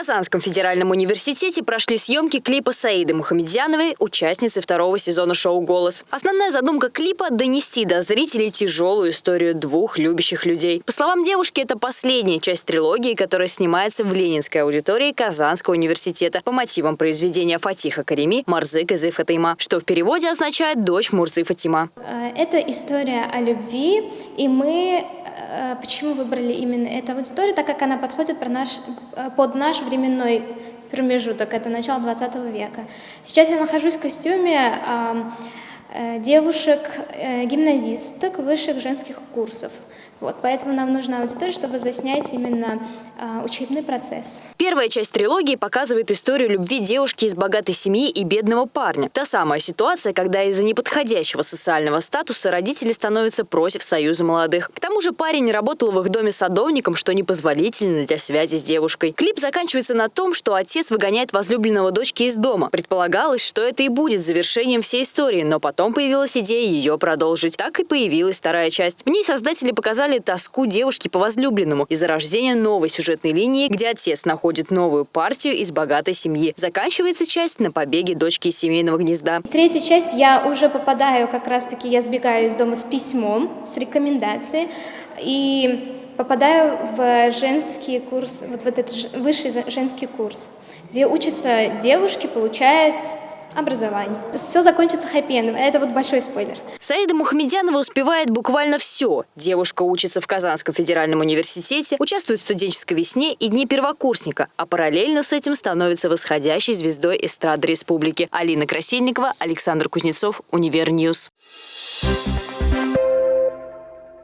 Казанском федеральном университете прошли съемки клипа Саиды Мухамедяновой, участницы второго сезона шоу «Голос». Основная задумка клипа – донести до зрителей тяжелую историю двух любящих людей. По словам девушки, это последняя часть трилогии, которая снимается в ленинской аудитории Казанского университета по мотивам произведения Фатиха Карими «Марзык из Фатима», что в переводе означает «дочь Мурзы Фатима». Э, это история о любви, и мы э, почему выбрали именно эту аудиторию, так как она подходит э, под наш временной промежуток, это начало 20 века. Сейчас я нахожусь в костюме э, девушек-гимназисток э, высших женских курсов. Вот, поэтому нам нужна аудитория, чтобы заснять именно э, учебный процесс. Первая часть трилогии показывает историю любви девушки из богатой семьи и бедного парня. Та самая ситуация, когда из-за неподходящего социального статуса родители становятся против союза молодых. К тому же парень работал в их доме садовником, что непозволительно для связи с девушкой. Клип заканчивается на том, что отец выгоняет возлюбленного дочки из дома. Предполагалось, что это и будет завершением всей истории, но потом появилась идея ее продолжить. Так и появилась вторая часть. В ней создатели показали показали тоску девушки по возлюбленному из-за рождения новой сюжетной линии, где отец находит новую партию из богатой семьи. Заканчивается часть на побеге дочки из семейного гнезда. Третья часть я уже попадаю, как раз-таки я сбегаю из дома с письмом, с рекомендацией. И попадаю в женский курс, вот в этот высший женский курс, где учатся девушки, получают образование. Все закончится хэппи-эндом. Это вот большой спойлер. Саида Мухамедянова успевает буквально все. Девушка учится в Казанском федеральном университете, участвует в студенческой весне и дне первокурсника, а параллельно с этим становится восходящей звездой эстрады республики. Алина Красильникова, Александр Кузнецов, Univer News. Thank